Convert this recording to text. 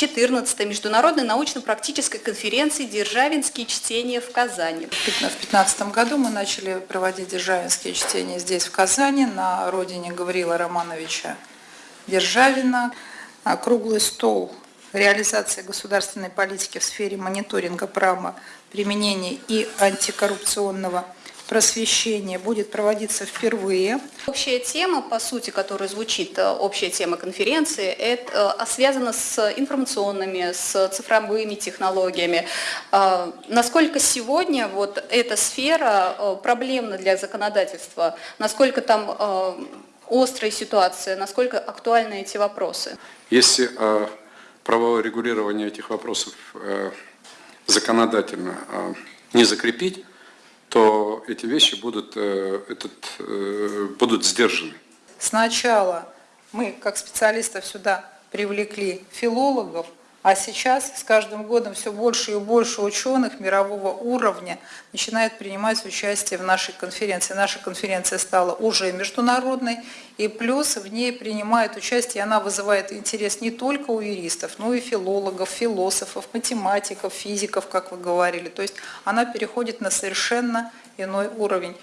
14-й международной научно-практической конференции «Державинские чтения в Казани». В 2015 году мы начали проводить державинские чтения здесь, в Казани, на родине Гаврила Романовича Державина. Круглый стол реализации государственной политики в сфере мониторинга права применения и антикоррупционного просвещения будет проводиться впервые. Общая тема, по сути, которая звучит, э, общая тема конференции, это э, связана с информационными, с цифровыми технологиями. Э, Насколько сегодня вот эта сфера проблемна для законодательства? Насколько там острая ситуация? Насколько актуальны эти вопросы? Если правовое регулирование этих вопросов законодательно не закрепить, то эти вещи будут, э, этот, э, будут сдержаны. Сначала мы, как специалистов, сюда привлекли филологов, а сейчас с каждым годом все больше и больше ученых мирового уровня начинают принимать участие в нашей конференции. Наша конференция стала уже международной, и плюс в ней принимает участие, она вызывает интерес не только у юристов, но и филологов, философов, математиков, физиков, как вы говорили. То есть она переходит на совершенно иной уровень.